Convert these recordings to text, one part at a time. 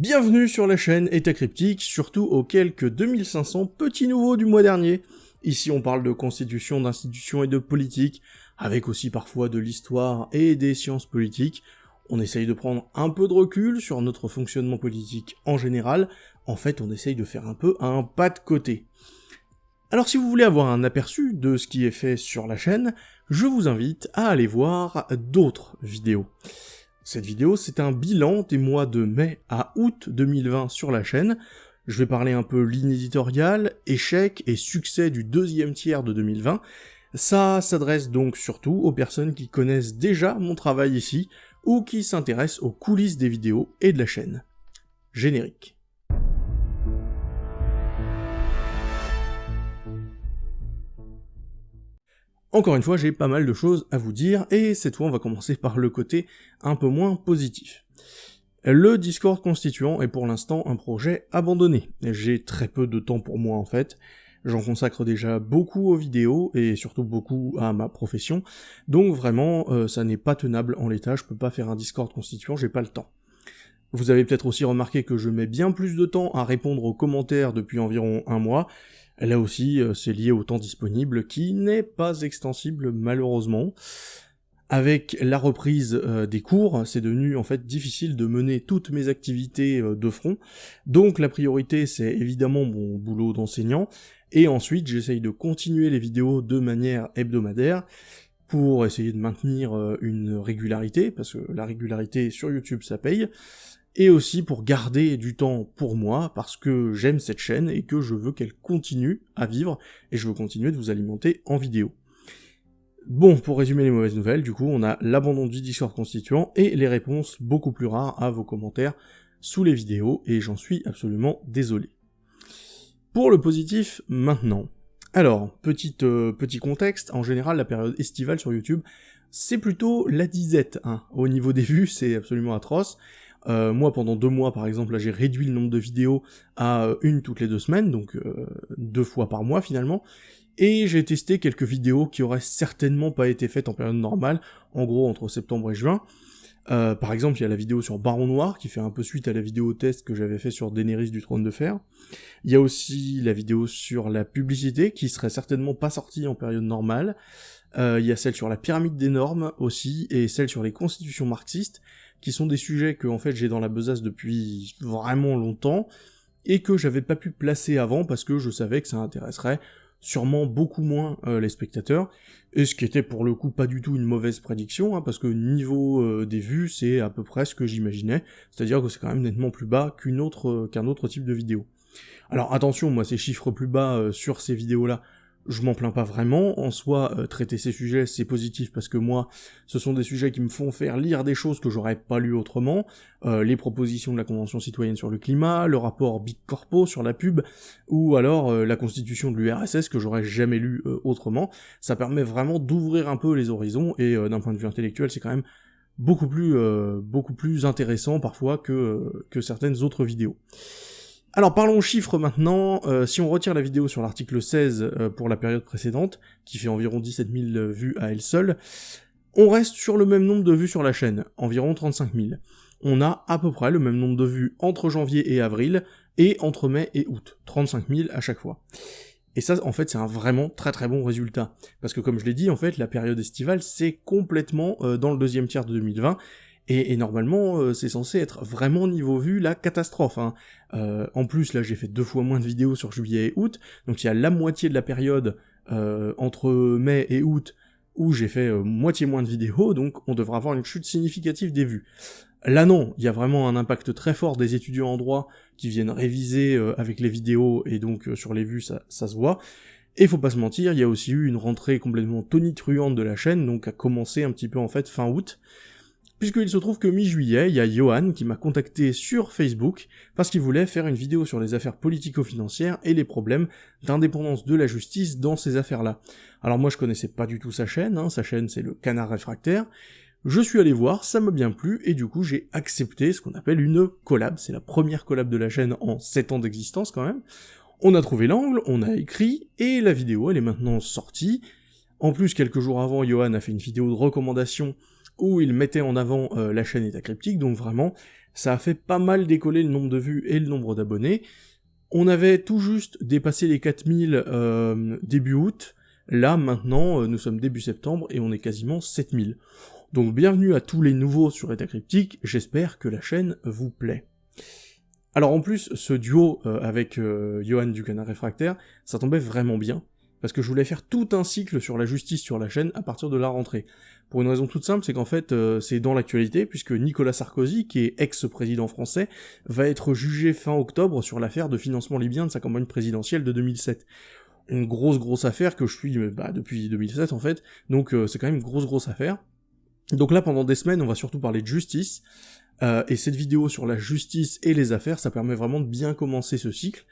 Bienvenue sur la chaîne État Cryptique, surtout aux quelques 2500 petits nouveaux du mois dernier. Ici on parle de constitution, d'institutions et de politique, avec aussi parfois de l'histoire et des sciences politiques. On essaye de prendre un peu de recul sur notre fonctionnement politique en général, en fait on essaye de faire un peu un pas de côté. Alors si vous voulez avoir un aperçu de ce qui est fait sur la chaîne, je vous invite à aller voir d'autres vidéos. Cette vidéo, c'est un bilan des mois de mai à août 2020 sur la chaîne. Je vais parler un peu ligne éditoriale, échec et succès du deuxième tiers de 2020. Ça s'adresse donc surtout aux personnes qui connaissent déjà mon travail ici, ou qui s'intéressent aux coulisses des vidéos et de la chaîne. Générique. Encore une fois, j'ai pas mal de choses à vous dire, et cette fois on va commencer par le côté un peu moins positif. Le Discord constituant est pour l'instant un projet abandonné. J'ai très peu de temps pour moi en fait, j'en consacre déjà beaucoup aux vidéos, et surtout beaucoup à ma profession, donc vraiment euh, ça n'est pas tenable en l'état, je peux pas faire un Discord constituant, j'ai pas le temps. Vous avez peut-être aussi remarqué que je mets bien plus de temps à répondre aux commentaires depuis environ un mois, Là aussi, euh, c'est lié au temps disponible, qui n'est pas extensible malheureusement. Avec la reprise euh, des cours, c'est devenu en fait difficile de mener toutes mes activités euh, de front, donc la priorité c'est évidemment mon boulot d'enseignant, et ensuite j'essaye de continuer les vidéos de manière hebdomadaire, pour essayer de maintenir une régularité, parce que la régularité sur YouTube ça paye, et aussi pour garder du temps pour moi, parce que j'aime cette chaîne et que je veux qu'elle continue à vivre, et je veux continuer de vous alimenter en vidéo. Bon, pour résumer les mauvaises nouvelles, du coup, on a l'abandon du Discord constituant et les réponses beaucoup plus rares à vos commentaires sous les vidéos, et j'en suis absolument désolé. Pour le positif, maintenant. Alors, euh, petit contexte, en général, la période estivale sur YouTube, c'est plutôt la disette, hein. Au niveau des vues, c'est absolument atroce, euh, moi, pendant deux mois, par exemple, là, j'ai réduit le nombre de vidéos à euh, une toutes les deux semaines, donc euh, deux fois par mois finalement. Et j'ai testé quelques vidéos qui auraient certainement pas été faites en période normale, en gros entre septembre et juin. par exemple, il y a la vidéo sur Baron Noir, qui fait un peu suite à la vidéo test que j'avais fait sur Daenerys du Trône de Fer. Il y a aussi la vidéo sur la publicité, qui serait certainement pas sortie en période normale. il y a celle sur la pyramide des normes aussi, et celle sur les constitutions marxistes, qui sont des sujets que en fait j'ai dans la besace depuis vraiment longtemps, et que j'avais pas pu placer avant parce que je savais que ça intéresserait sûrement beaucoup moins euh, les spectateurs, et ce qui était pour le coup pas du tout une mauvaise prédiction, hein, parce que niveau euh, des vues, c'est à peu près ce que j'imaginais, c'est-à-dire que c'est quand même nettement plus bas qu'une autre euh, qu'un autre type de vidéo. Alors attention, moi ces chiffres plus bas sur ces vidéos-là, je m'en plains pas vraiment, en soi, euh, traiter ces sujets, c'est positif parce que moi, ce sont des sujets qui me font faire lire des choses que j'aurais pas lues autrement, euh, les propositions de la Convention citoyenne sur le climat, le rapport Big Corpo sur la pub, ou alors euh, la constitution de l'URSS que j'aurais jamais lu autrement, ça permet vraiment d'ouvrir un peu les horizons, et d'un point de vue intellectuel, c'est quand même beaucoup plus, beaucoup plus intéressant parfois que, que certaines autres vidéos. Alors parlons chiffres maintenant, euh, si on retire la vidéo sur l'article 16 euh, pour la période précédente, qui fait environ 17 000 vues à elle seule, on reste sur le même nombre de vues sur la chaîne, environ 35 000. On a à peu près le même nombre de vues entre janvier et avril, et entre mai et août, 35 000 à chaque fois. Et ça, en fait, c'est un vraiment très très bon résultat. Parce que comme je l'ai dit, en fait, la période estivale, c'est complètement euh, dans le deuxième tiers de 2020, et, normalement, euh, c'est censé être vraiment niveau vue la catastrophe. Hein. Euh, en plus, là, j'ai fait deux fois moins de vidéos sur juillet et août, donc il y a la moitié de la période euh, entre mai et août où j'ai fait moitié moins de vidéos, donc on devrait avoir une chute significative des vues. Là non, il y a vraiment un impact très fort des étudiants en droit qui viennent réviser avec les vidéos, et donc sur les vues ça, ça se voit. Et faut pas se mentir, il y a aussi eu une rentrée complètement tonitruante de la chaîne, donc a commencé un petit peu en fait fin août, puisqu'il se trouve que mi-juillet, il y a Johan qui m'a contacté sur Facebook parce qu'il voulait faire une vidéo sur les affaires politico-financières et les problèmes d'indépendance de la justice dans ces affaires-là. Alors moi je connaissais pas du tout sa chaîne, hein, sa chaîne c'est le Canard Réfractaire, je suis allé voir, ça m'a bien plu, et du coup j'ai accepté ce qu'on appelle une collab, c'est la première collab de la chaîne en 7 ans d'existence quand même. On a trouvé l'angle, on a écrit, et la vidéo elle est maintenant sortie. En plus, quelques jours avant, Johan a fait une vidéo de recommandation où il mettait en avant euh, la chaîne État Cryptique, donc vraiment, ça a fait pas mal décoller le nombre de vues et le nombre d'abonnés. On avait tout juste dépassé les 4000 euh, début août, là maintenant euh, nous sommes début septembre et on est quasiment 7000. Donc bienvenue à tous les nouveaux sur État Cryptique, j'espère que la chaîne vous plaît. Alors en plus, ce duo avec Johan du Canard Réfractaire, ça tombait vraiment bien, parce que je voulais faire tout un cycle sur la justice sur la chaîne à partir de la rentrée. Pour une raison toute simple, c'est qu'en fait, euh, c'est dans l'actualité, puisque Nicolas Sarkozy, qui est ex-président français, va être jugé fin octobre sur l'affaire de financement libyen de sa campagne présidentielle de 2007. Une grosse grosse affaire que je suis bah, depuis 2007 en fait, donc c'est quand même une grosse grosse affaire. Donc là, pendant des semaines, on va surtout parler de justice, euh, et cette vidéo sur la justice et les affaires, ça permet vraiment de bien commencer ce cycle.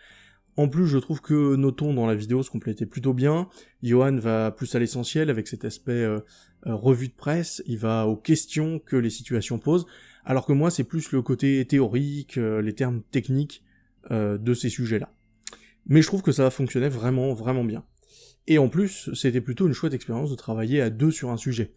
En plus, je trouve que nos tons dans la vidéo se complétaient plutôt bien. Johan va plus à l'essentiel avec cet aspect euh, euh, revue de presse, il va aux questions que les situations posent, alors que moi, c'est plus le côté théorique, les termes techniques de ces sujets-là. Mais je trouve que ça fonctionnait vraiment, vraiment bien. Et en plus, c'était plutôt une chouette expérience de travailler à deux sur un sujet.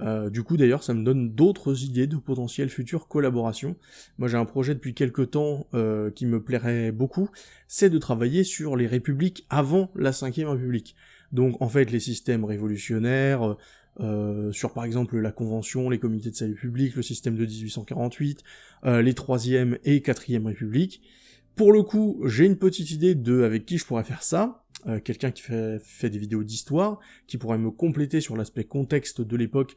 Euh, du coup d'ailleurs ça me donne d'autres idées de potentielles futures collaborations. Moi j'ai un projet depuis quelques temps euh, qui me plairait beaucoup, c'est de travailler sur les républiques avant la 5ème république. Donc en fait les systèmes révolutionnaires, euh, sur par exemple la Convention, les comités de salut public, le système de 1848, les 3ème et 4ème républiques. Pour le coup, j'ai une petite idée de avec qui je pourrais faire ça, euh, quelqu'un qui fait, des vidéos d'histoire, qui pourrait me compléter sur l'aspect contexte de l'époque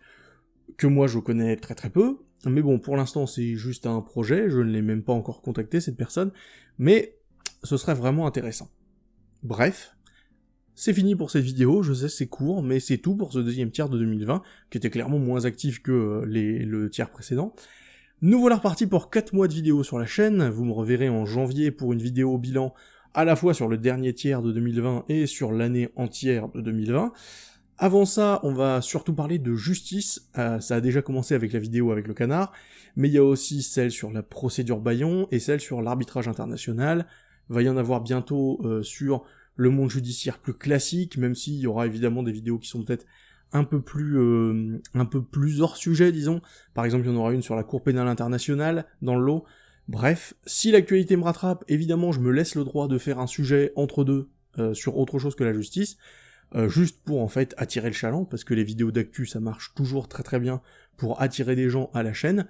que moi je connais très très peu, mais bon, pour l'instant c'est juste un projet, je ne l'ai même pas encore contacté cette personne, mais ce serait vraiment intéressant. Bref, c'est fini pour cette vidéo, je sais c'est court, mais c'est tout pour ce deuxième tiers de 2020, qui était clairement moins actif que euh, le tiers précédent. Nous voilà repartis pour 4 mois de vidéos sur la chaîne, vous me reverrez en janvier pour une vidéo bilan à la fois sur le dernier tiers de 2020 et sur l'année entière de 2020. Avant ça, on va surtout parler de justice, euh, ça a déjà commencé avec la vidéo avec le canard, mais il y a aussi celle sur la procédure Bayon et celle sur l'arbitrage international, va y en avoir bientôt euh, sur le monde judiciaire plus classique, même s'il y aura évidemment des vidéos qui sont peut-être un peu plus euh, un peu plus hors sujet, disons. Par exemple, il y en aura une sur la Cour pénale internationale dans le lot, Bref, si l'actualité me rattrape, évidemment je me laisse le droit de faire un sujet entre deux euh, sur autre chose que la justice, euh, juste pour en fait attirer le chaland, parce que les vidéos d'actu ça marche toujours très très bien pour attirer des gens à la chaîne.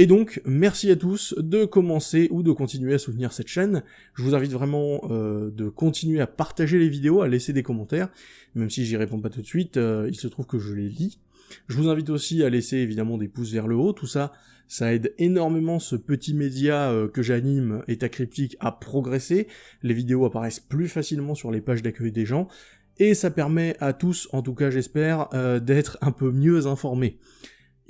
Et donc, merci à tous de commencer ou de continuer à soutenir cette chaîne. Je vous invite vraiment euh, de continuer à partager les vidéos, à laisser des commentaires, même si j'y réponds pas tout de suite, il se trouve que je les lis. Je vous invite aussi à laisser évidemment des pouces vers le haut, tout ça, ça aide énormément ce petit média euh, que j'anime, État Cryptique, à progresser, les vidéos apparaissent plus facilement sur les pages d'accueil des gens, et ça permet à tous, en tout cas j'espère, euh, d'être un peu mieux informés.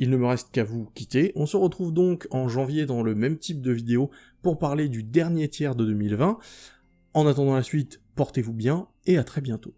Il ne me reste qu'à vous quitter, on se retrouve donc en janvier dans le même type de vidéo pour parler du dernier tiers de 2020. En attendant la suite, portez-vous bien, et à très bientôt.